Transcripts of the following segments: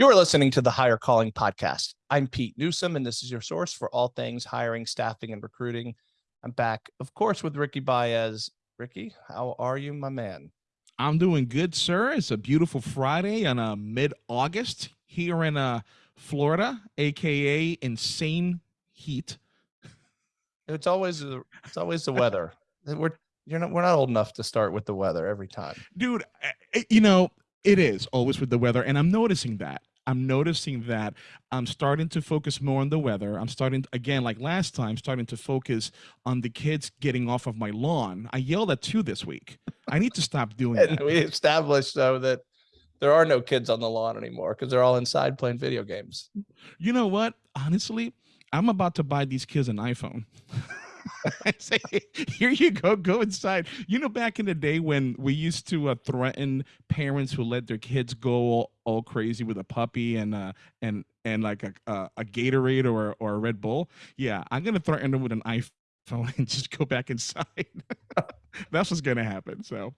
You are listening to the Hire Calling Podcast. I'm Pete Newsom, and this is your source for all things hiring, staffing, and recruiting. I'm back, of course, with Ricky Baez. Ricky, how are you, my man? I'm doing good, sir. It's a beautiful Friday on a uh, mid-August here in uh, Florida, aka insane heat. It's always the it's always the weather. We're you're not we're not old enough to start with the weather every time, dude. Eh, eh, you know it is always with the weather, and I'm noticing that. I'm noticing that I'm starting to focus more on the weather. I'm starting again, like last time, starting to focus on the kids getting off of my lawn. I yelled at two this week. I need to stop doing that. We established though that there are no kids on the lawn anymore because they're all inside playing video games. You know what? Honestly, I'm about to buy these kids an iPhone. I say, here you go, go inside. You know, back in the day when we used to uh, threaten parents who let their kids go all, all crazy with a puppy and uh, and and like a, a, a Gatorade or or a Red Bull. Yeah, I'm gonna threaten them with an iPhone and just go back inside. That's what's gonna happen. So,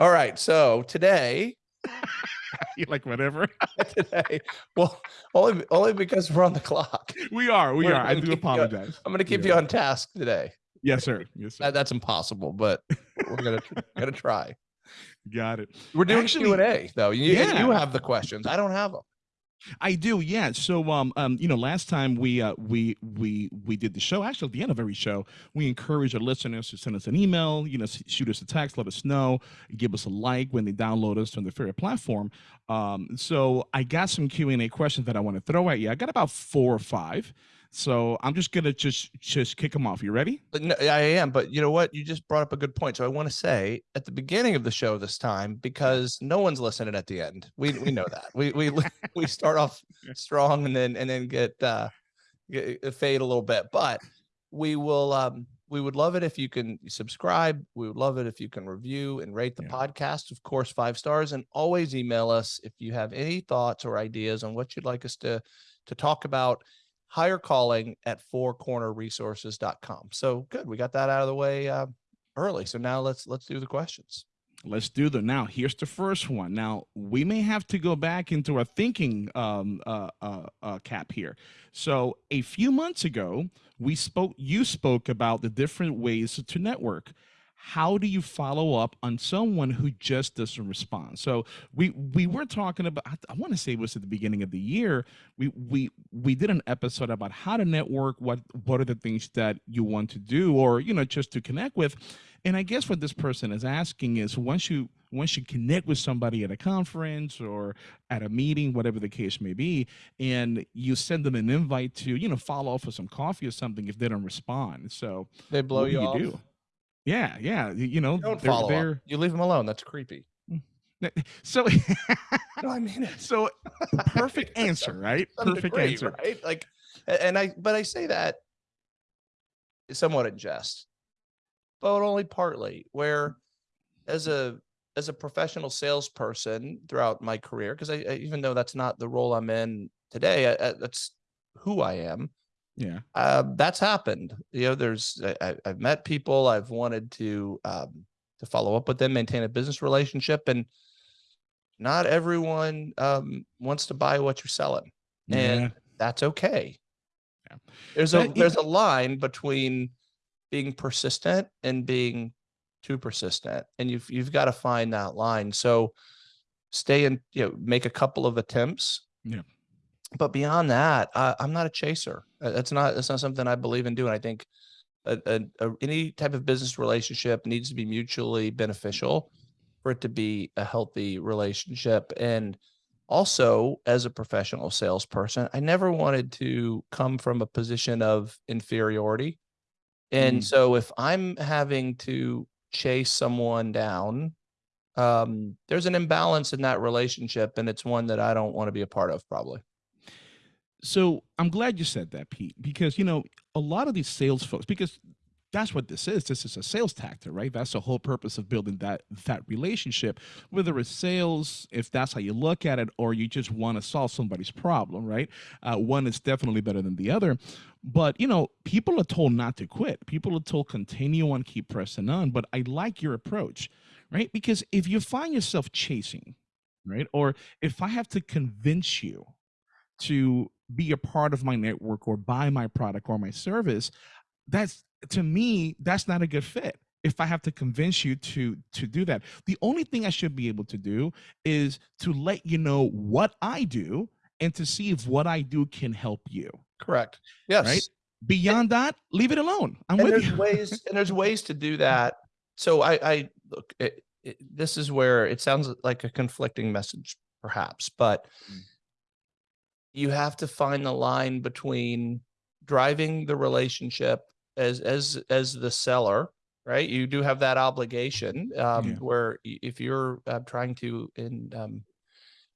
all right. So today you like whatever today. Well, only only because we're on the clock. We are. We we're are. I do apologize. You, I'm going to keep yeah. you on task today. Yes, sir. Yes, sir. That, that's impossible, but we're gonna gonna try. Got it. We're doing Q and A though. You, yeah. you have the questions. I don't have them. I do, yeah. So, um, um, you know, last time we uh, we we we did the show. Actually, at the end of every show, we encourage our listeners to send us an email. You know, shoot us a text, let us know, give us a like when they download us on their favorite platform. Um, so, I got some Q and A questions that I want to throw at you. I got about four or five. So I'm just gonna just just kick them off. You ready? No, I am, but you know what? You just brought up a good point. So I want to say at the beginning of the show this time, because no one's listening at the end. We we know that. We we we start off strong and then and then get uh get, uh, fade a little bit. But we will um we would love it if you can subscribe. We would love it if you can review and rate the yeah. podcast, of course, five stars, and always email us if you have any thoughts or ideas on what you'd like us to to talk about hire calling at fourcornerresources.com. So good. We got that out of the way uh, early. So now let's let's do the questions. Let's do them. Now, here's the first one. Now, we may have to go back into our thinking um, uh, uh, uh, cap here. So, a few months ago, we spoke. You spoke about the different ways to network how do you follow up on someone who just doesn't respond? So we we were talking about i, want to say it was at the beginning of the year we we we did an episode about how to network what what are the things that you want to do or you know just to connect with. And i guess what this person is asking is once you once you connect with somebody at a conference or at a meeting whatever the case may be and you send them an invite to you know follow up for some coffee or something if they don't respond. So they blow you, you off? do? Yeah, yeah. You know, you don't they're, follow they're... You leave them alone. That's creepy. Mm. So, no, I mean it. So, perfect answer, right? Perfect degree, answer, right? Like, and I, but I say that somewhat in jest, but only partly. Where, as a as a professional salesperson throughout my career, because I, I, even though that's not the role I'm in today, I, that's who I am. Yeah. Uh, that's happened. You know, there's, I, have met people I've wanted to, um, to follow up with them, maintain a business relationship. And not everyone, um, wants to buy what you're selling and yeah. that's okay. Yeah. There's a, there's a line between being persistent and being too persistent. And you've, you've got to find that line. So stay and you know, make a couple of attempts. Yeah but beyond that, I, am not a chaser. That's not that's not something I believe in doing. I think a, a, a, any type of business relationship needs to be mutually beneficial for it to be a healthy relationship. And also, as a professional salesperson, I never wanted to come from a position of inferiority. And mm. so, if I'm having to chase someone down, um, there's an imbalance in that relationship, and it's one that I don't want to be a part of, probably. So I'm glad you said that, Pete, because you know a lot of these sales folks, because that's what this is. This is a sales tactic, right? That's the whole purpose of building that that relationship. Whether it's sales, if that's how you look at it, or you just want to solve somebody's problem, right? Uh, one is definitely better than the other. But you know, people are told not to quit. People are told continue on, keep pressing on. But I like your approach, right? Because if you find yourself chasing, right, or if I have to convince you to be a part of my network or buy my product or my service, that's to me, that's not a good fit if I have to convince you to to do that. The only thing I should be able to do is to let you know what I do and to see if what I do can help you. Correct. Yes. Right. Beyond that, leave it alone. I'm and with there's you. ways and there's ways to do that. So I, I look. It, it, this is where it sounds like a conflicting message, perhaps, but Mm. You have to find the line between driving the relationship as as as the seller right? You do have that obligation um Yeah. where if you're uh, trying to in um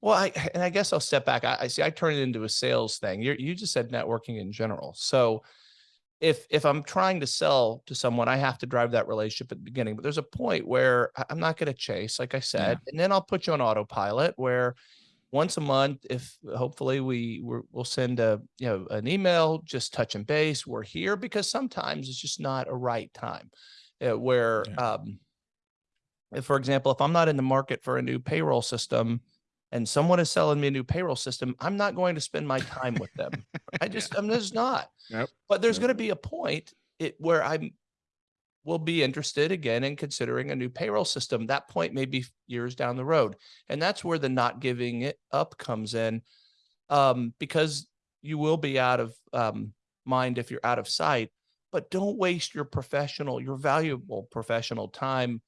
well i and i guess i'll step back. I, I see i turn it into a sales thing. You you just said networking in general. So if if i'm trying to sell to someone i have to drive that relationship at the beginning. But there's a point where i'm not going to chase like i said and then i'll put you on autopilot where once a month if hopefully we we're, we'll send a you know an email just touching base we're here because sometimes it's just not a right time uh, where Yeah. um if, for example if i'm not in the market for a new payroll system and someone is selling me a new payroll system i'm not going to spend my time with them i just i'm just not Yep. but there's Yep. going to be a point it, where i'm will be interested again in considering a new payroll system. That point may be years down the road. And that's where the not giving it up comes in. Um, because you will be out of um, mind if you're out of sight, but don't waste your professional, your valuable professional time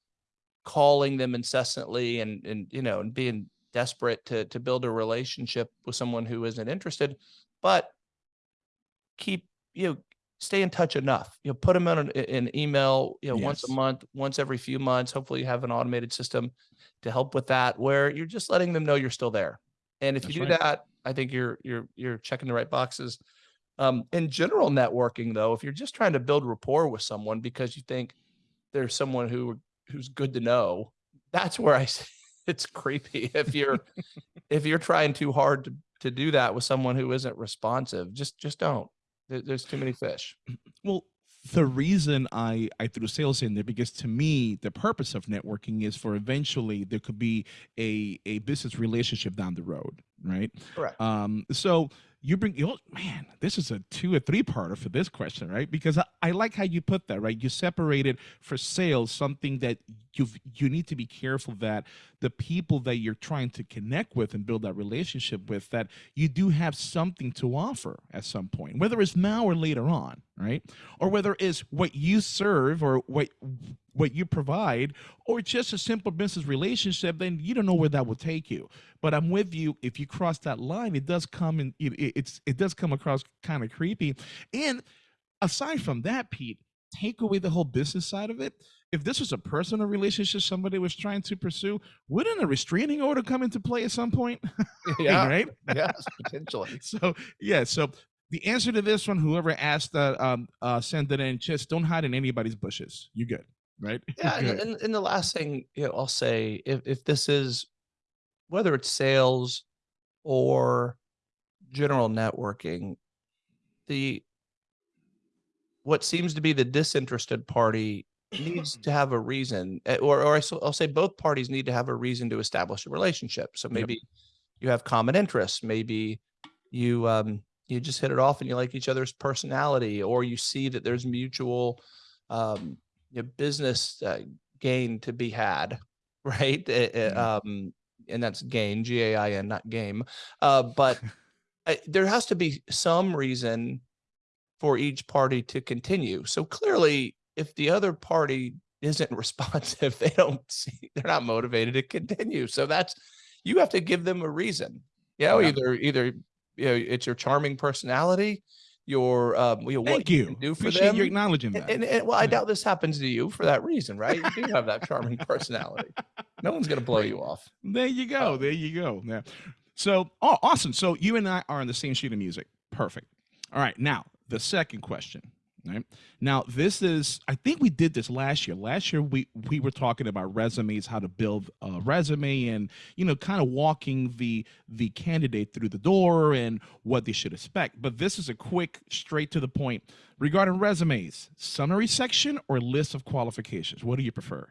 calling them incessantly and and you know and being desperate to to build a relationship with someone who isn't interested, but keep you know stay in touch enough. You know, put them on an, an email, you know, once a month, once every few months. Hopefully, you have an automated system to help with that, where you're just letting them know you're still there. And if That's you do right. that, I think you're you're you're checking the right boxes. Um, in general networking, though, if you're just trying to build rapport with someone because you think there's someone who who's good to know, that's where I say it's creepy. If you're if you're trying too hard to to do that with someone who isn't responsive, just just don't. There- There's too many fish. Well, the reason I I threw sales in there because to me the purpose of networking is for eventually there could be a a business relationship down the road, right? Correct. Um, so you bring you man, this is a two or three parter for this question, right? Because I, I like how you put that, right? You separated for sales something that you you need to be careful that the people that you're trying to connect with and build that relationship with that you do have something to offer at some point, whether it's now or later on, right? Or whether it's what you serve or what what you provide or just a simple business relationship, then you don't know where that will take you. But I'm with you. If you cross that line, it does come. It, it- it's it does come across kind of creepy. And aside from that, Pete, take away the whole business side of it. If this was a personal relationship somebody was trying to pursue, wouldn't a restraining order come into play at some point? Yeah. right. yes, potentially. So yeah. So the answer to this one, whoever asked that, um, uh, send it in. Just don't hide in anybody's bushes. You good, right? Yeah, and, Good. and, and the last thing you know, I'll say, if if this is whether it's sales or general networking, the what seems to be the disinterested party needs to have a reason, eh, or or I'll say both parties need to have a reason to establish a relationship. So maybe you have common interests, maybe you um you just hit it off and you like each other's personality, or you see that there's mutual um you know, business uh, gain to be had, right? Eh, eh, Um, and that's gain, G A I N, not game. Uh, but I, there has to be some reason for each party to continue. So clearly, if the other party isn't responsive, they don't see, they're not motivated to continue. So that's you have to give them a reason. You know, Yeah. either either you know it's your charming personality, your um, you know, what Thank you you. do for Appreciate them. you acknowledging And, that. and, and, well, I Yeah. doubt this happens to you for that reason, right? You do have that charming personality. No one's going to blow you off. There you go. Um, there you go. Yeah. So, oh, awesome. So you and I are on the same sheet of music. Perfect. All right. Now, the second question. Right now, this is. I think we did this last year. Last year, we we were talking about resumes, how to build a resume, and you know, kind of walking the the candidate through the door and what they should expect. But this is a quick, straight to the point regarding resumes: summary section or list of qualifications. What do you prefer?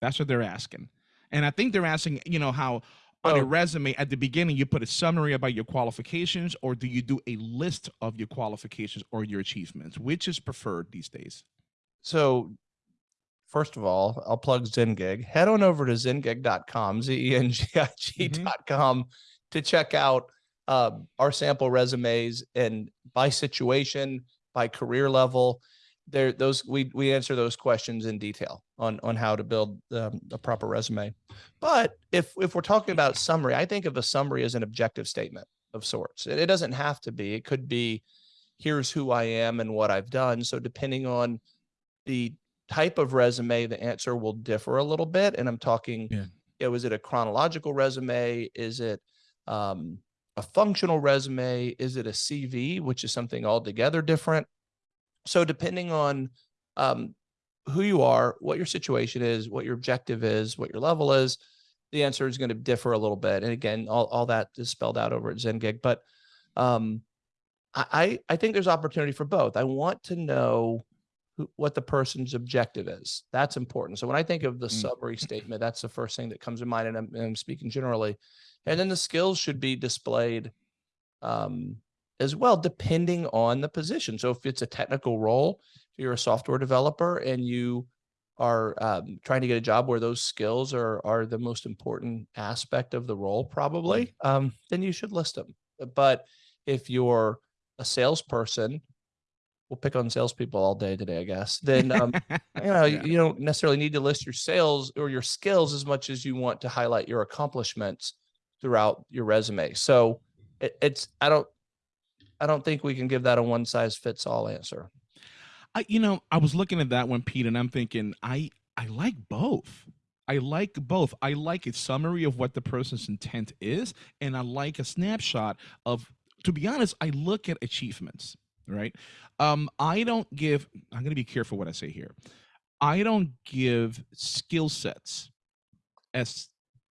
That's what they're asking. And I think they're asking, you know, how on a Oh. resume at the beginning you put a summary about your qualifications or do you do a list of your qualifications or your achievements which is preferred these days So, first of all, I'll plug Zengig. Head on over to zengig.com, Z E N G I G.com, to check out uh, our sample resumes and by situation, by career level. There, those we we answer those questions in detail on on how to build um, a proper resume. But if if we're talking about summary, I think of a summary as an objective statement of sorts. It, it doesn't have to be. It could be, here's who I am and what I've done. So depending on the type of resume, the answer will differ a little bit. And I'm talking, Yeah. you know, is it a chronological resume? Is it um, a functional resume? Is it a CV, which is something altogether different? So depending on um, who you are, what your situation is, what your objective is, what your level is, the answer is going to differ a little bit. And again, all, all that is spelled out over at Zengig. But um, I, I I think there's opportunity for both. I want to know who, what the person's objective is. That's important. So when I think of the Mm. summary statement, that's the first thing that comes to mind, and I'm, and I'm speaking generally. And then the skills should be displayed um, as well, depending on the position. So if it's a technical role, if you're a software developer and you are um, trying to get a job where those skills are are the most important aspect of the role, probably, um, then you should list them. But if you're a salesperson, we'll pick on salespeople all day today, I guess. Then um, you know Yeah. you don't necessarily need to list your sales or your skills as much as you want to highlight your accomplishments throughout your resume. So it, it's I don't I don't think we can give that a one size fits all answer. I, you know, I was looking at that one, Pete, and I'm thinking, I I like both. I like both. I like a summary of what the person's intent is, and I like a snapshot of. To be honest, I look at achievements. Right. Um, I don't give. I'm going to be careful what I say here. I don't give skill sets as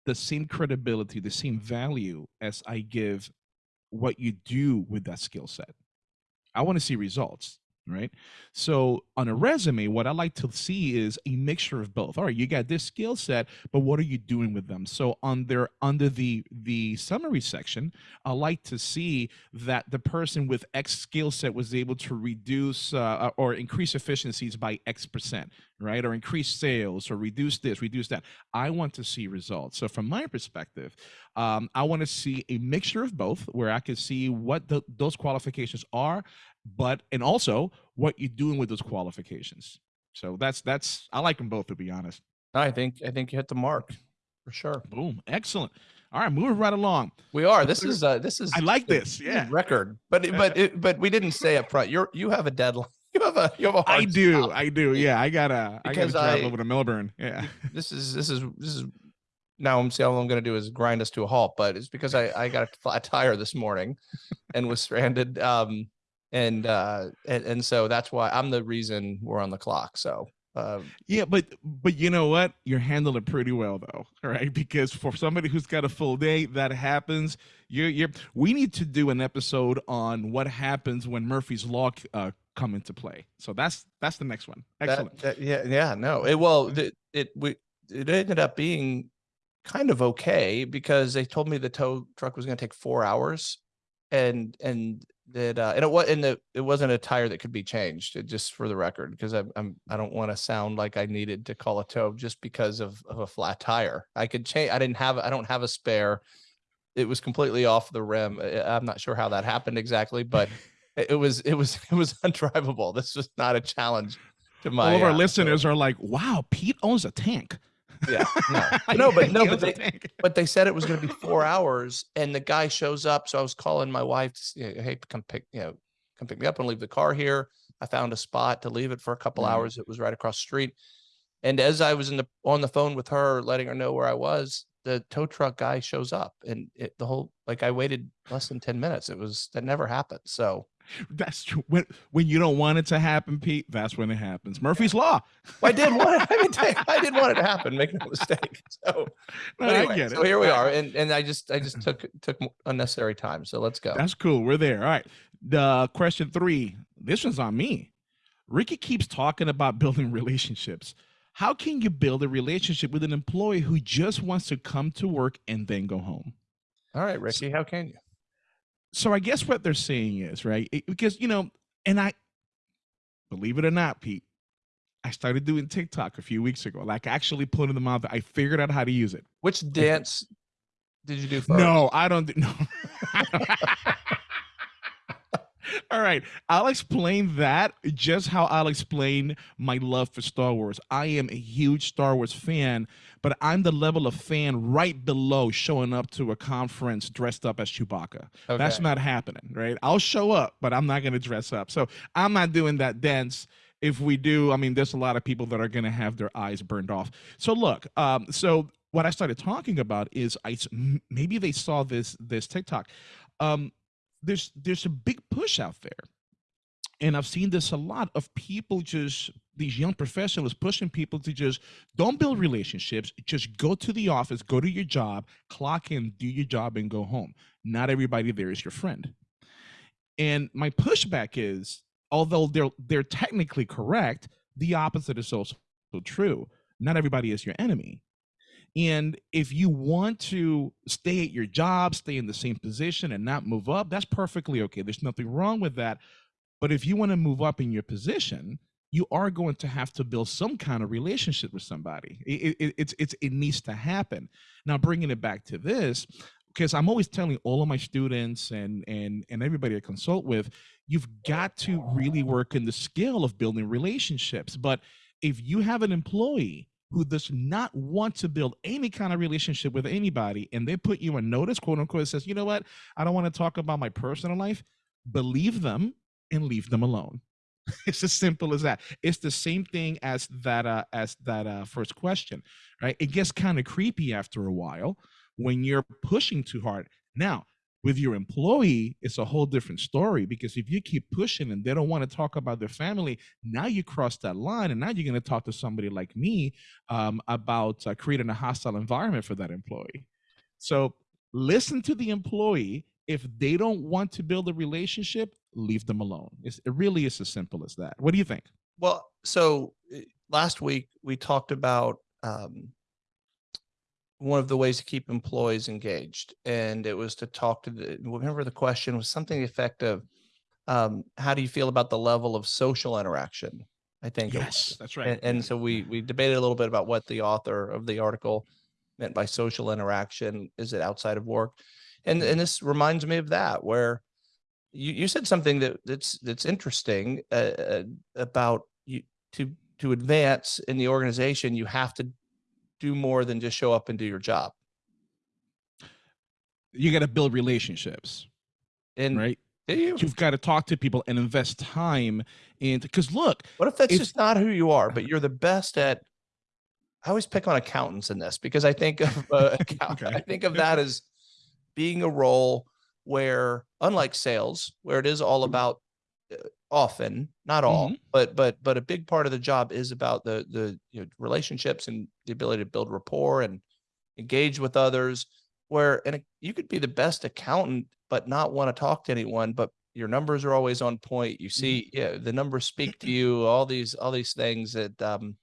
the same credibility, the same value as I give what you do with that skill set. I want to see results, right? So on a resume, what I like to see is a mixture of both. All right, you got this skill set, but what are you doing with them? So on their under the the summary section, I like to see that the person with X skill set was able to reduce uh, or increase efficiencies by X percent, right? Or increase sales or reduce this, reduce that. I want to see results. So from my perspective, um, I want to see a mixture of both, where I can see what the, those qualifications are, but and also what you're doing with those qualifications. So that's that's I like them both to be honest. I think I think you hit the mark for sure. Boom, excellent. All right, moving right along. We are. This is uh this is I like this. Yeah, record. But it- but it, but we didn't say up front. You're you have a deadline. You have a you have a hard I do. I do. Yeah, I gotta. I gotta Because drive I- over to Melbourne. Yeah. this is this is this is now I'm see all I'm going to do is grind us to a halt, but it's because I I got a flat tire this morning and was stranded. Um, and uh, and, and so that's why I'm the reason we're on the clock. So uh, Yeah, but but you know what? You're handling it pretty well though, right? Because for somebody who's got a full day, that happens. You're you're. We need to do an episode on what happens when Murphy's Law uh, come into play. So that's that's the next one. that- Excellent. that- yeah, yeah, no, it well, it, it we it ended up being kind of okay because they told me the tow truck was going to take four hours, and and that uh, and it was and the it wasn't a tire that could be changed. It, just for the record, because I'm, I'm I don't want to sound like I needed to call a tow just because of of a flat tire. I could change. I didn't have I don't have a spare. It was completely off the rim. I'm not sure how that happened exactly, but it was it was it was undrivable. This was not a challenge to my All of our uh, so- listeners are like, "Wow, Pete owns a tank." Yeah, no, no, but no, but they, but they said it was going to be four hours, and the guy shows up. So I was calling my wife, to s- you know, hey, come pick, you know, come pick me up and leave the car here. I found a spot to leave it for a couple Mhm. hours. It was right across the street. And as I was in the on the phone with her, letting her know where I was, the tow truck guy shows up, and it, the whole like I waited less than ten minutes. It was that never happened. So That's true. When when you don't want it to happen, Pete, that's when it happens. Murphy's Law. I did want it. I didn't take, I didn't want it to happen. Make no mistake. So, No, anyway, get it. so here we are, and and I just I just took took unnecessary time. So let's go. That's cool. We're there. All right. The question three. This one's on me. Ricky keeps talking about building relationships. how can you build a relationship with an employee who just wants to come to work and then go home? All right, Ricky, how can you? So I guess what they're saying is, right? it- because, you know, and I, believe it or not, Pete, I started doing TikTok a few weeks ago, like actually putting them out. I figured out how to use it. Which dance did you do first? No, I don't. do- No. All right, I'll explain that just how I'll explain my love for Star Wars. I am a huge Star Wars fan, but I'm the level of fan right below showing up to a conference dressed up as Chewbacca. That's not happening, right? I'll show up, but I'm not going to dress up. So I'm not doing that dance. If we do, I mean, there's a lot of people that are going to have their eyes burned off. So look, um, so what I started talking about is I maybe they saw this this TikTok. Um, there's there's a big push out there, and I've seen this a lot of people just these young professionals pushing people to just don't build relationships just go to the office go to your job clock in do your job and go home. Not everybody there is your friend. And my pushback is although they're they're technically correct the opposite is also true. Not everybody is your enemy. And if you want to stay at your job stay in the same position and not move up that's perfectly okay. There's nothing wrong with that. But if you want to move up in your position you are going to have to build some kind of relationship with somebody. It, it, it's, it's, it needs to happen. Now, bringing it back to this, because I'm always telling all of my students and and and everybody I consult with, you've got to really work in the skill of building relationships. But if you have an employee who does not want to build any kind of relationship with anybody, and they put you on notice, quote unquote, says, you know what, I don't want to talk about my personal life, believe them and leave them alone it's as simple as that. It's the same thing as that uh as that uh first question right? It gets kind of creepy after a while when you're pushing too hard. Now with your employee it's a whole different story because if you keep pushing and they don't want to talk about their family now you cross that line and now you're going to talk to somebody like me um, about uh, creating a hostile environment for that employee. So listen to the employee if they don't want to build a relationship leave them alone it's, it really is as simple as that what do you think Well, so uh, last week we talked about um, one of the ways to keep employees engaged, and it was to talk to the. Remember, the question was something to the effect of, um, "How do you feel about the level of social interaction?" I think. yes that's right And, and so we we debated a little bit about what the author of the article meant by social interaction. Is it outside of work? And and this reminds me of that where you, you said something that that's that's interesting uh, uh, about you to to advance in the organization you have to do more than just show up and do your job. You got to build relationships and right? you? You've got to talk to people and invest time into because look what if that's if- just not who you are but you're the best at i always pick on accountants in this because i think of uh, Okay. i think of that as being a role where unlike sales where it is all about uh, often not all Mhm. but but but a big part of the job is about the the you know, relationships and the ability to build rapport and engage with others where and you could be the best accountant but not want to talk to anyone but your numbers are always on point you see yeah the numbers speak to you all these all these things that um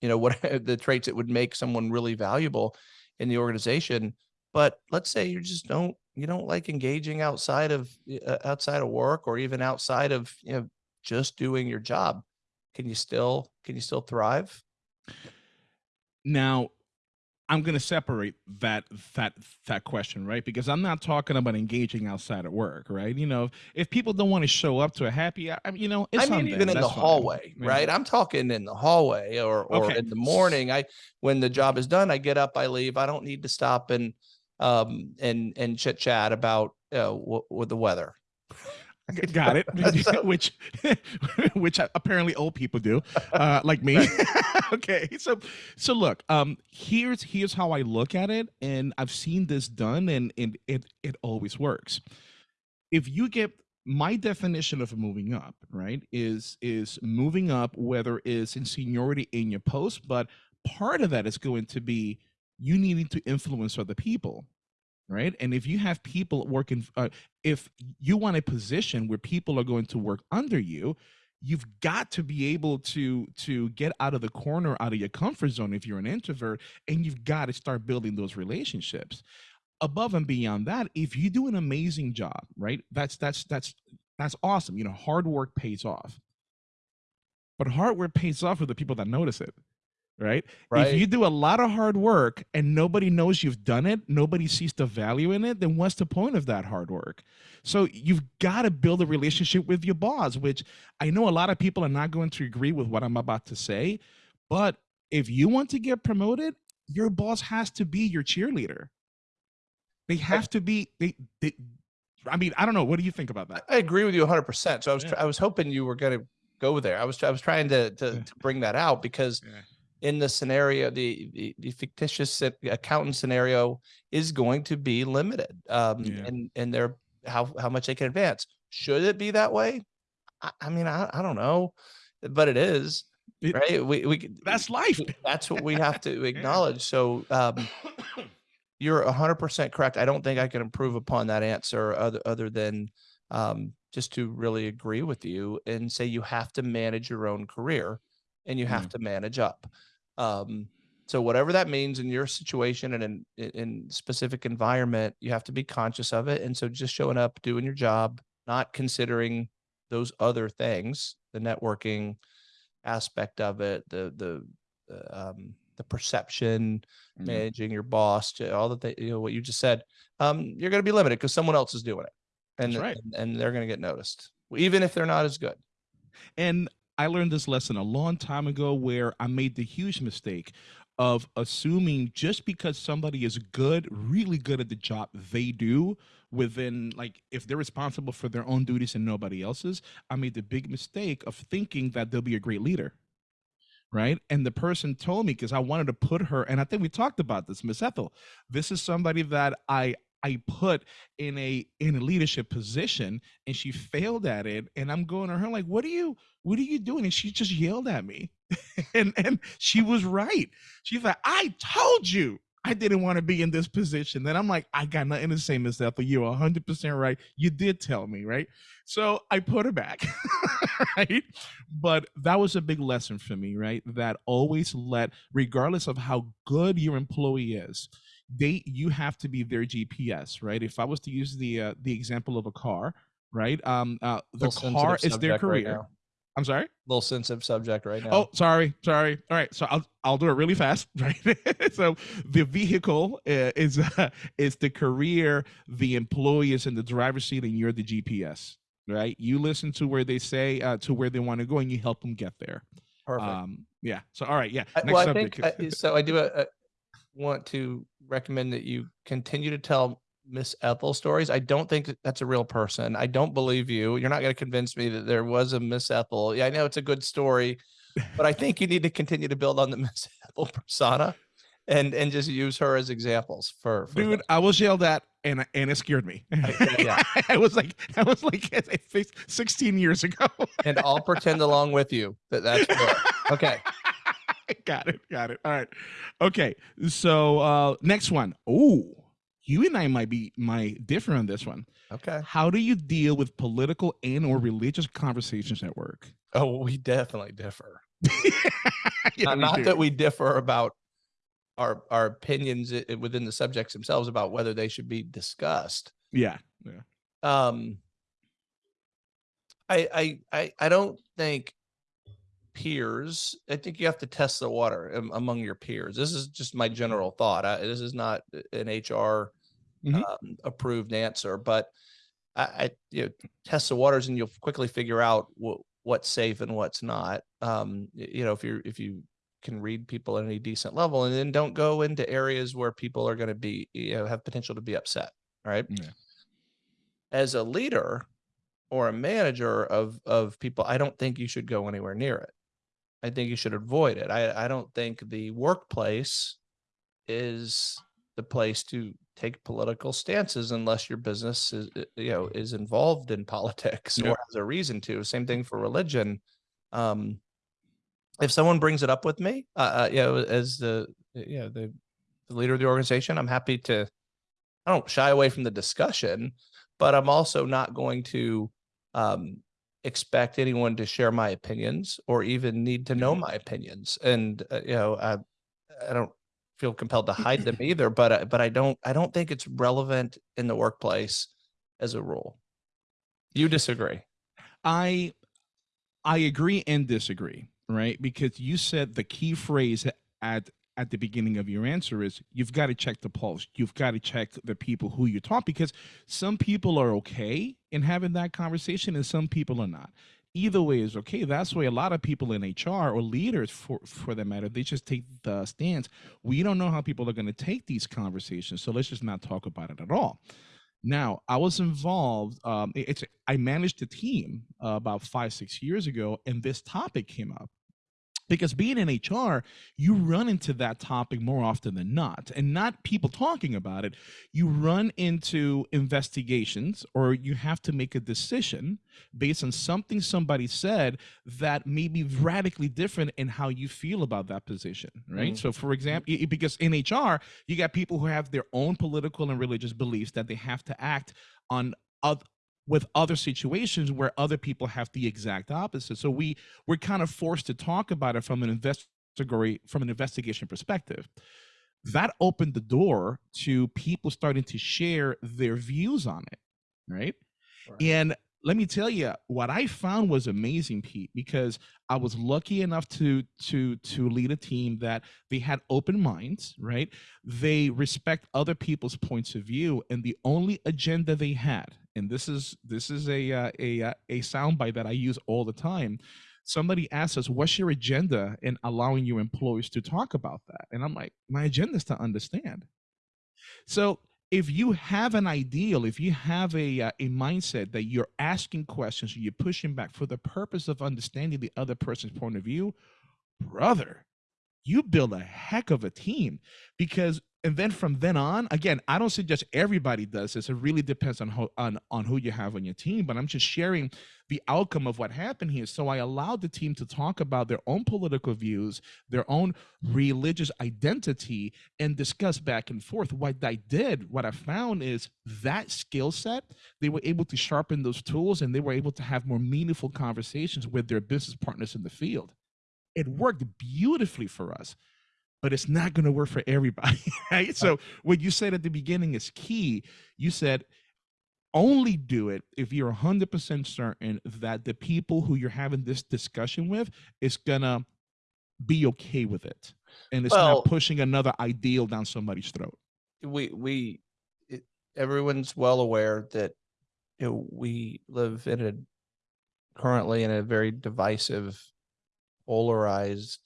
you know what the traits that would make someone really valuable in the organization but let's say you just don't you don't like engaging outside of uh, outside of work or even outside of you know just doing your job can you still can you still thrive now i'm going to separate that that that question right because i'm not talking about engaging outside of work right you know if people don't want to show up to a happy I mean, you know it's I mean, even in the that's fine. hallway, Yeah. right? I'm talking in the hallway or or Okay. in the morning. I when the job is done, I get up, I leave. I don't need to stop and um and and chit chat about uh, with the weather. Got it. So- which, which apparently old people do, uh, like me. okay, so, so look. Um, here's here's how I look at it, and I've seen this done, and and it it always works. If you get my definition of moving up, right, is is moving up, whether it's in seniority in your post, but part of that is going to be you needing to influence other people right? And if you have people working uh, if you want a position where people are going to work under you you've got to be able to to get out of the corner out of your comfort zone if you're an introvert and you've got to start building those relationships. Above and beyond that if you do an amazing job right that's that's that's that's awesome you know hard work pays off. But hard work pays off with the people that notice it right? Right. If you do a lot of hard work and nobody knows you've done it, nobody sees the value in it, then what's the point of that hard work? So you've got to build a relationship with your boss, which I know a lot of people are not going to agree with what I'm about to say, but if you want to get promoted, your boss has to be your cheerleader. They have to be they, they I mean, I don't know. What do you think about that? I agree with you 100%. So I was Yeah. I was hoping you were going to go there. I was I was trying to to, to bring that out because Yeah. In the scenario, the the, the fictitious accountant scenario is going to be limited. Um, Yeah. and and they're how how much they can advance. Should it be that way? I, I mean, I, I don't know, but it is right. We we That's life. that's what we have to acknowledge. So um, you're 100% correct. I don't think I can improve upon that answer other other than um, just to really agree with you and say you have to manage your own career and you have Yeah. to manage up. Um, so whatever that means in your situation and in, in specific environment, you have to be conscious of it. And so just showing up, doing your job, not considering those other things, the networking aspect of it, the the uh, um, the perception, Mhm. managing your boss, all the things, you know, what you just said, um, you're going to be limited because someone else is doing it, and right. and, and they're going to get noticed, even if they're not as good. And I learned this lesson a long time ago where I made the huge mistake of assuming just because somebody is good, really good at the job they do within like if they're responsible for their own duties and nobody else's, I made the big mistake of thinking that they'll be a great leader. Right. And the person told me because I wanted to put her, and I think we talked about this, Miss Ethel. This is somebody that I I put in a in a leadership position and she failed at it. And I'm going to her like, what are you what are you doing? And she just yelled at me. and and she was right. She's like, I told you I didn't want to be in this position. Then I'm like, I got nothing to say, Miss Ethel. You're 100% right. You did tell me, right? So I put her back, right? But that was a big lesson for me, right? That always let, regardless of how good your employee is, they you have to be their GPS, right? If I was to use the uh, the example of a car, right? Um, uh, the car is their subject right career. I'm sorry. A Little sensitive subject right now. Oh, sorry, sorry. All right, so I'll I'll do it really fast, right? so the vehicle uh, is uh, is the career, the employee is in the driver's seat, and you're the GPS, right? You listen to where they say uh, to where they want to go, and you help them get there. perfect. Um, yeah. So all right, yeah. Next well, I subject. think uh, so. I do a, uh, want to recommend that you continue to tell Miss Ethel stories. I don't think that that's a real person. I don't believe you. You're not going to convince me that there was a Miss Ethel. Yeah, I know it's a good story, but I think you need to continue to build on the Miss Ethel persona, and and just use her as examples for, for Dude, I was yelled at, and and it scared me. I- yeah. I was like, I was like, 16 years ago. and I'll pretend along with you that that's real. okay. got it. Got it. All right. Okay. So uh next one. Oh, you and I might be might differ on this one. Okay. How do you deal with political and or religious conversations at work? Oh, we definitely differ. Yeah, not not that we differ about our our opinions within the subjects themselves about whether they should be discussed. Yeah. Yeah. Um, I I I I don't think peers. I think you have to test the water am- among your peers. This is just my general thought. I, this is not an HR Mhm. um, approved answer, but I, I you know test the waters and you'll quickly figure out what what's safe and what's not. Um, you know if you're if you can read people at any decent level, and then don't go into areas where people are going to be you know have potential to be upset. Right. Yeah. As a leader or a manager of of people, I don't think you should go anywhere near it. I think you should avoid it. I I don't think the workplace is the place to take political stances unless your business is you know is involved in politics Yeah. or has a reason to. Same thing for religion. Um, if someone brings it up with me, uh, uh, you know, as the you know the, the leader of the organization, I'm happy to. I don't shy away from the discussion, but I'm also not going to um, expect anyone to share my opinions or even need to know Mhm. my opinions. And uh, you know, I I don't feel compelled to hide them either. But I- but I don't I don't think it's relevant in the workplace as a rule. You disagree? I I agree and disagree, right? Because you said the key phrase at at the beginning of your answer is you've got to check the pulse. You've got to check the people who you talk because some people are okay in having that conversation and some people are not. Either way is okay. That's why a lot of people in HR or leaders for for that matter, they just take the stance. We don't know how people are going to take these conversations, so let's just not talk about it at all. Now, I was involved. Um, it's I managed a team uh, about five six years ago, and this topic came up because being in HR, you run into that topic more often than not, and not people talking about it. You run into investigations, or you have to make a decision based on something somebody said that may be radically different in how you feel about that position, right? Mm. So, for example, because in HR, you got people who have their own political and religious beliefs that they have to act on with other situations where other people have the exact opposite. So we we're kind of forced to talk about it from an investigatory from an investigation perspective. That opened the door to people starting to share their views on it, right? Right. And let me tell you, what I found was amazing, Pete, because I was lucky enough to to to lead a team that they had open minds, right? They respect other people's points of view, and the only agenda they had, and this is this is a uh, a uh, a soundbite that I use all the time. Somebody asks us, "What's your agenda in allowing your employees to talk about that?" And I'm like, "My agenda is to understand." So if you have an ideal, if you have a uh, a mindset that you're asking questions, you're pushing back for the purpose of understanding the other person's point of view, brother, you build a heck of a team. Because and then from then on again i don't suggest everybody does this. It really depends on on, on who you have on your team but i'm just sharing the outcome of what happened here. So i allowed the team to talk about their own political views their own religious identity and discuss back and forth. What i did what i found is that skill set they were able to sharpen those tools and they were able to have more meaningful conversations with their business partners in the field. It worked beautifully for us but it's not going to work for everybody right? So what you said at the beginning is key. You said only do it if you're 100% certain that the people who you're having this discussion with is going to be okay with it and it's Well- not pushing another ideal down somebody's throat. We we it, everyone's well aware that you know we live in a currently in a very divisive polarized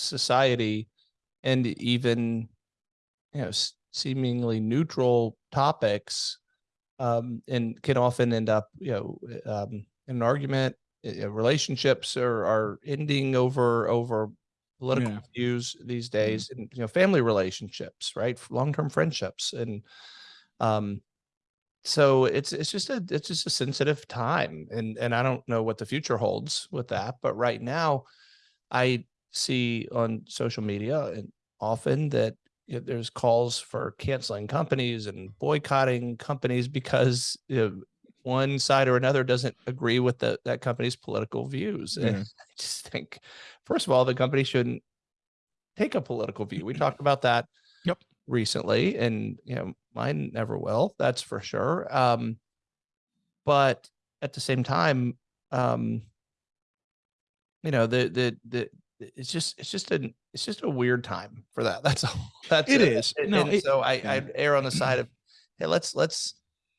society and even you know s- seemingly neutral topics um and can often end up you know um in an argument relationships are are ending over over political Yeah. views these days and you know family relationships right long-term friendships and um so it's it's just a it's just a sensitive time and and i don't know what the future holds with that but right now i see on social media and often that you know, there's calls for canceling companies and boycotting companies because you know, one side or another doesn't agree with the, that company's political views and Yeah. i just think first of all the company shouldn't take a political view we talked about that Yep. recently and you know mine never will that's for sure um but at the same time um you know the the the it's just it's just a it's just a weird time for that. That's all. That's It is. and, No, and it- so i i err on the side of hey let's let's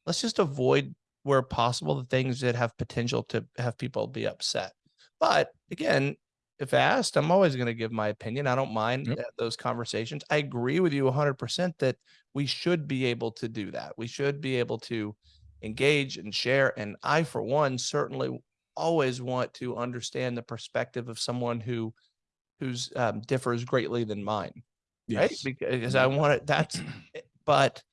let's just avoid where possible the things that have potential to have people be upset. But again if asked i'm always going to give my opinion. I don't mind Yep. those conversations. I agree with you 100% that we should be able to do that. We should be able to engage and share and i for one certainly always want to understand the perspective of someone who who's um, differs greatly than mine right? Because i want it that's but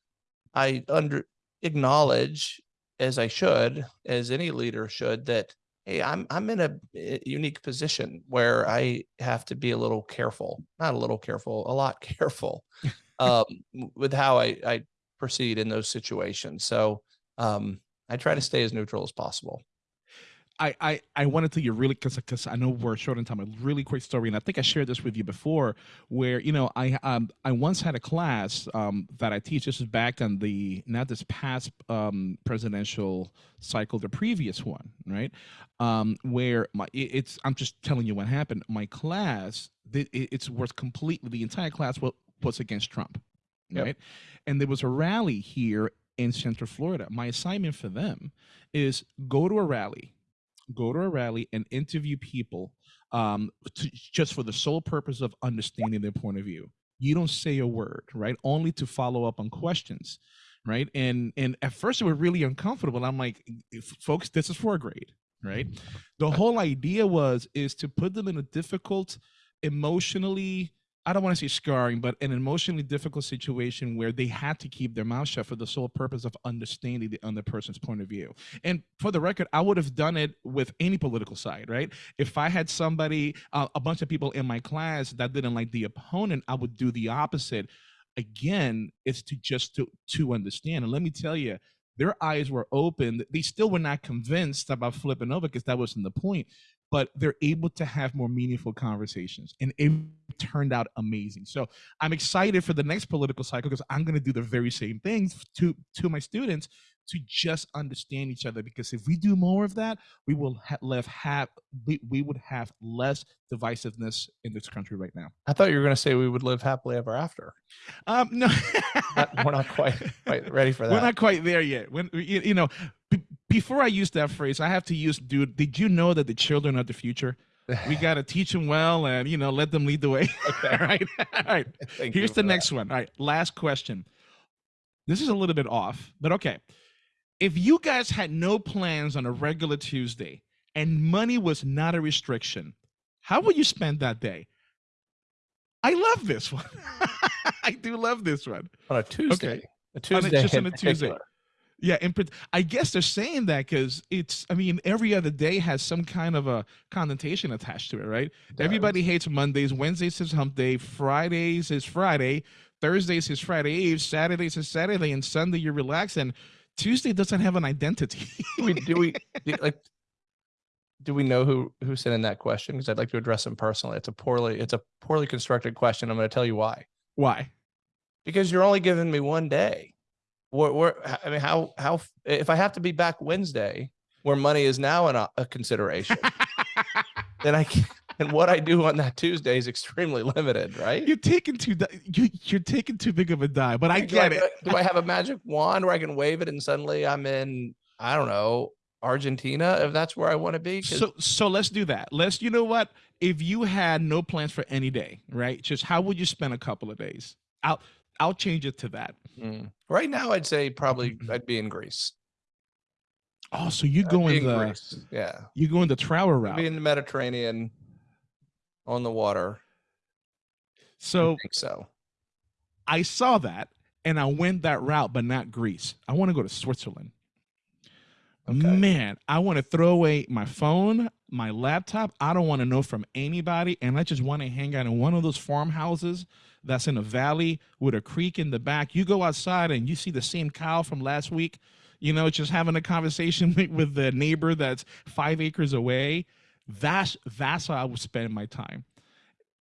i under acknowledge as i should as any leader should that hey i'm i'm in a uh, unique position where i have to be a little careful not a little careful a lot careful um with how i i proceed in those situations. So um i try to stay as neutral as possible I, I, I want to tell you really because because I know we're short on time. A really quick story, and I think I shared this with you before, where you know I um I once had a class um that I teach. This is back on the not this past um presidential cycle, the previous one, right? Um, where my it, it's I'm just telling you what happened. My class, it, it's was completely the entire class was was against Trump, Yep. right? And there was a rally here in Central Florida. My assignment for them is go to a rally, go to a rally and interview people um, to, just for the sole purpose of understanding their point of view. You don't say a word, right? Only to follow up on questions, right? And and at first it was really uncomfortable. I'm like, folks, this is for a grade, right? The whole idea was is to put them in a difficult, emotionally I don't want to say scarring, but an emotionally difficult situation where they had to keep their mouth shut for the sole purpose of understanding the other person's point of view. And for the record, I would have done it with any political side, right? If I had somebody, uh, a bunch of people in my class that didn't like the opponent, I would do the opposite. Again, it's to just to to understand. And let me tell you, their eyes were open. They still were not convinced about flipping over because that wasn't the point but they're able to have more meaningful conversations and it turned out amazing so i'm excited for the next political cycle because i'm going to do the very same things to to my students to just understand each other because if we do more of that we will ha- left have we, we would have less divisiveness in this country right now I thought you were going to say we would live happily ever after. um no Not- we're not quite quite ready for that. we're not quite there yet when you, you know before i use that phrase i have to use dude did you know that the children are the future we got to teach them well and you know let them lead the way Okay. all right all right Thank here's the that. next one all right last question this is a little bit off but okay if you guys had no plans on a regular tuesday and money was not a restriction how would you spend that day i love this one i do love this one on a Tuesday. A On a- Tuesday. just on a Tuesday. particular. Yeah, and I guess they're saying that because it's. I mean, every other day has some kind of a connotation attached to it, right? Everybody hates Mondays. Wednesdays is Hump Day. Fridays is Friday. Thursdays is Friday Eve. Saturdays is Saturday, and Sunday you relax. And Tuesday doesn't have an identity. do we do we do, like do we know who who sent in that question because i'd like to address him personally it's a poorly it's a poorly constructed question i'm going to tell you why Why? because you're only giving me one day where, where i mean how how if i have to be back wednesday where money is now an, uh, a consideration then i can, and what i do on that tuesday is extremely limited right you're taking too. You, you're taking too big of a dive. But I do get it. do i have a magic wand where i can wave it and suddenly i'm in i don't know argentina if that's where i want to be? So so let's do that. Let's you know what? If you had no plans for any day, right? Just how would you spend a couple of days? I'll I'll change it to that. Mm. Right now, I'd say probably I'd be in Greece. Oh, so you I'd go in the Greece. Yeah, you go in the travel I'd route. be in the Mediterranean, on the water. I So think so. I saw that and I went that route, but not Greece. I want to go to Switzerland. Okay. Man, I want to throw away my phone, my laptop. I don't want to know from anybody. And I just want to hang out in one of those farmhouses that's in a valley with a creek in the back. You go outside and you see the same cow from last week, you know, just having a conversation with, the neighbor that's five acres away. That's that's how I would spend my time.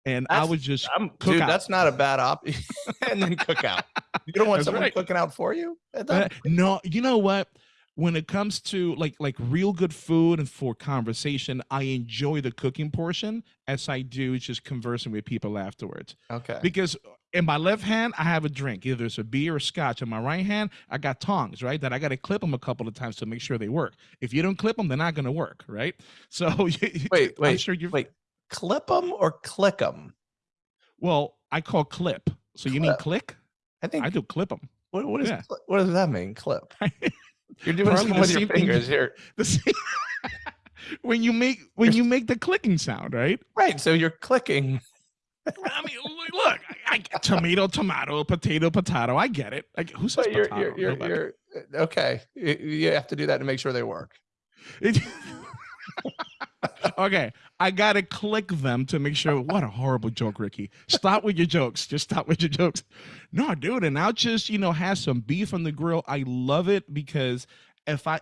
And I would just I'm, Cook dude, out. that's not a bad option. and then cook out. You don't want That's someone right. cooking out for you. Uh, no, you know what? When it comes to like like real good food and for conversation, I enjoy the cooking portion as I do just conversing with people afterwards. okay. Because in my left hand, I have a drink, either it's a beer or scotch. In my right hand, I got tongs, right? That I got to clip them a couple of times to make sure they work. If you don't clip them, they're not going to work, right? So Wait, I'm wait, sure you. wait. Clip them or click them? Well, I call clip. So you mean click? I think. I do clip them. what, what, is, yeah. what does that mean? Clip. You're doing Probably something with your fingers here. The same- when you make when you make the clicking sound, right? Right. So you're clicking. I mean, look, I, I tomato, tomato, potato, potato. I get it. Like, who says you're, potato? you're, you're, you're uh, okay. You have to do that to make sure they work. Okay, I gotta click them to make sure. What a horrible joke, Ricky. Stop with your jokes. Just stop with your jokes. No, dude, and I'll just you know have some beef on the grill. I love it because if I,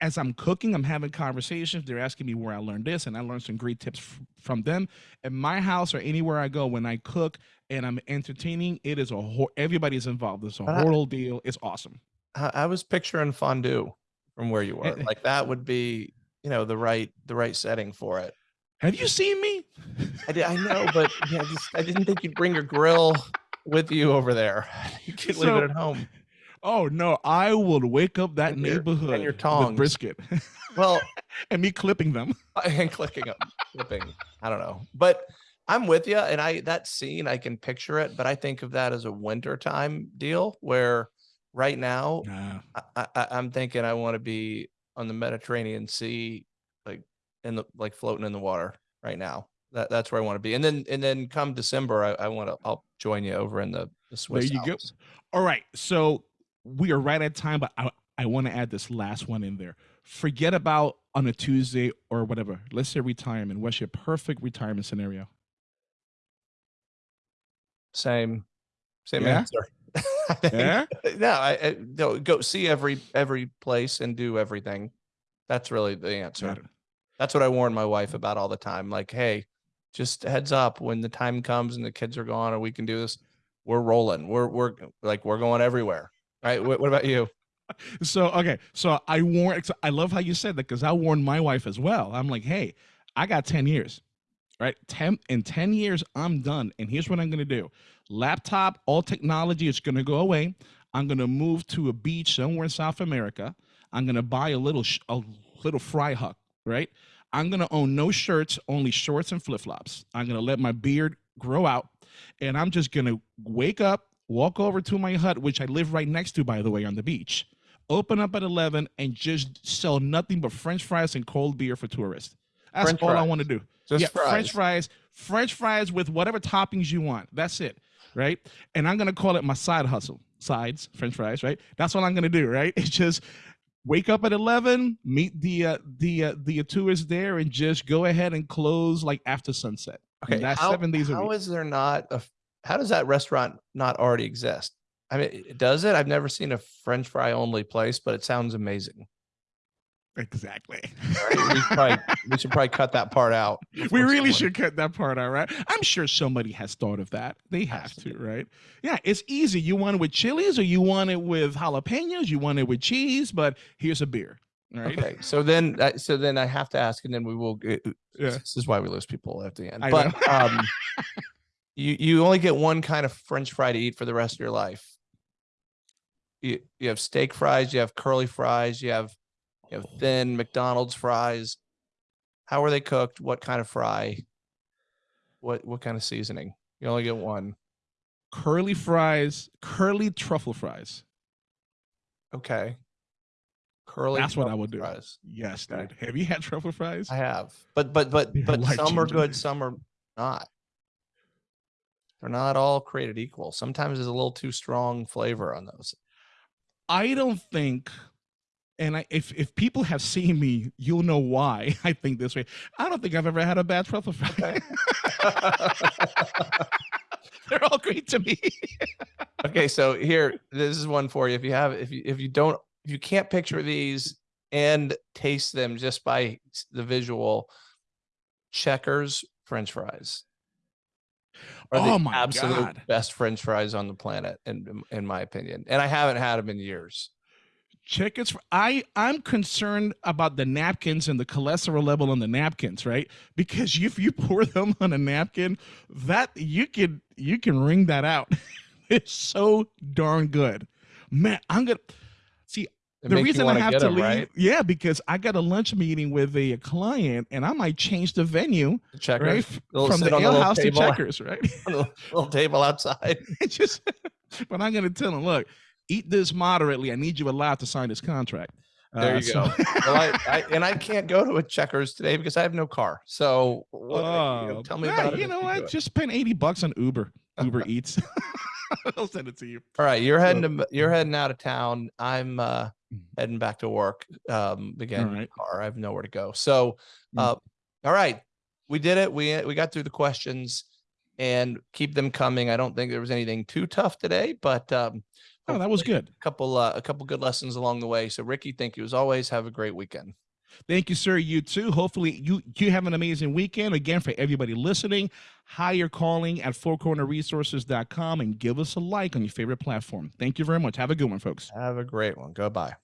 as I'm cooking, I'm having conversations. They're asking me where I learned this, and I learned some great tips from them. In my house or anywhere I go, when I cook and I'm entertaining, it is a whole, everybody's involved. It's a But I- whole deal. It's awesome. I, I was picturing fondue from where you were. Eh, eh. Like that would be, you know, the right the right setting for it. Have you seen me? I, did, I know, but yeah, just, I didn't think you'd bring your grill with you over there. You could leave So- it at home. Oh no, I will wake up that And your- and your neighborhood with brisket Well, and me clipping them. and clicking up, flipping. I don't know, but I'm with you. And I that scene, I can picture it, but I think of that as a wintertime deal where right now Nah. I, I, I'm thinking I want to be on the Mediterranean Sea, like in the like floating in the water right now. That that's where I want to be. And then and then come December, I, I want to I'll join you over in the, the Swiss. you go. Alps. All right, so we are right at time, but I I want to add this last one in there. Forget about on a Tuesday or whatever. Let's say retirement. What's your perfect retirement scenario? Same, same Yeah? answer. Yeah. no, I, I no, go see every every place and do everything. That's really the answer. That's what I warn my wife about all the time. Like, hey, just heads up when the time comes and the kids are gone or we can do this. We're rolling. We're we're like we're going everywhere. Right? What, what about you? So okay, so I warn. I love how you said that because I warned my wife as well. I'm like, hey, I got ten years, right? Ten in ten years, I'm done, and here's what I'm gonna do: laptop, all technology is gonna go away. I'm gonna move to a beach somewhere in South America. I'm gonna buy a little a little fry hut, right? I'm gonna own no shirts, only shorts and flip flops. I'm gonna let my beard grow out, and I'm just gonna wake up, walk over to my hut, which I live right next to, by the way, on the beach open up at 11 and just sell nothing but french fries and cold beer for tourists. That's French all i want to do. Just yeah fries. french fries. french fries with whatever toppings you want. That's it right? And i'm gonna call it my side hustle. Sides french fries right? That's what i'm gonna do right? It's just wake up at 11 meet the uh, the uh, the tourists there and just go ahead and close like after sunset And Okay, that's how- seven days a How week is there not a? How does that restaurant not already exist? I mean, does it? I've never seen a French fry only place, but it sounds amazing. Exactly Right? We, should probably, we should probably cut that part out. we really should cut that part out, right? I'm sure somebody has thought of that. They have Has to right? Yeah, it's easy. You want it with chilies or you want it with jalapenos, you want it with cheese, but here's a beer. Right. Okay, so then, I- so then I have to ask, and then we will. Get, Yeah. This is why we lose people at the end. I but um, you you only get one kind of French fry to eat for the rest of your life. You you have steak fries, you have curly fries, you have you have oh. thin McDonald's fries. How are they cooked? What kind of fry? What what kind of seasoning? You only get one. Curly fries, curly truffle fries. Okay. Curly. That's what I would do. Fries. Yes, Okay. dude. Have you had truffle fries? I have, but but but They're but some are good, some are not. They're not all created equal. Sometimes there's a little too strong flavor on those. I don't think, and I, if if people have seen me, you'll know why I think this way. I don't think I've ever had a bad truffle fry. They're all great to me. okay, so here, this is one for you. If you have, if you if you don't, if you can't picture these and taste them just by the visual, Checkers French fries. Are the Oh my absolute God. best French fries on the planet, in in my opinion. And I haven't had them in years. Chickens. fr- I I'm concerned about the napkins and the cholesterol level on the napkins, right? Because if you pour them on a napkin, that you can you can wring that out. it's so darn good, man. I'm gonna see It the reason I have to have get to 'em, leave. right? Yeah, because I got a lunch meeting with a, client, and I might change the venue, The Checkers. right, from the ale little house to checkers, right? on the little table outside. Just, but I'm gonna tell them, look, eat this moderately. I need you allowed to sign this contract. There Uh, you so- go. Well, I, I and I can't go to a Checkers today because I have no car. So what, you know, Oh, tell me yeah, about it. You know what? Just spend 80 bucks on Uber. Uber Eats. I'll send it to you. All right, you're heading to you're heading out of town. I'm uh Mm. heading back to work. Um again, right. car. I have nowhere to go. So Mm. uh all right. We did it. We we got through the questions and keep them coming. I don't think there was anything too tough today, but um Oh, that was hopefully good. A couple, uh, a couple good lessons along the way. So, Ricky, thank you as always. Have a great weekend. Thank you, sir. You too. Hopefully, you you have an amazing weekend. Again, for everybody listening, hire calling at fourcornerresources.com and give us a like on your favorite platform. Thank you very much. Have a good one, folks. Have a great one. Goodbye.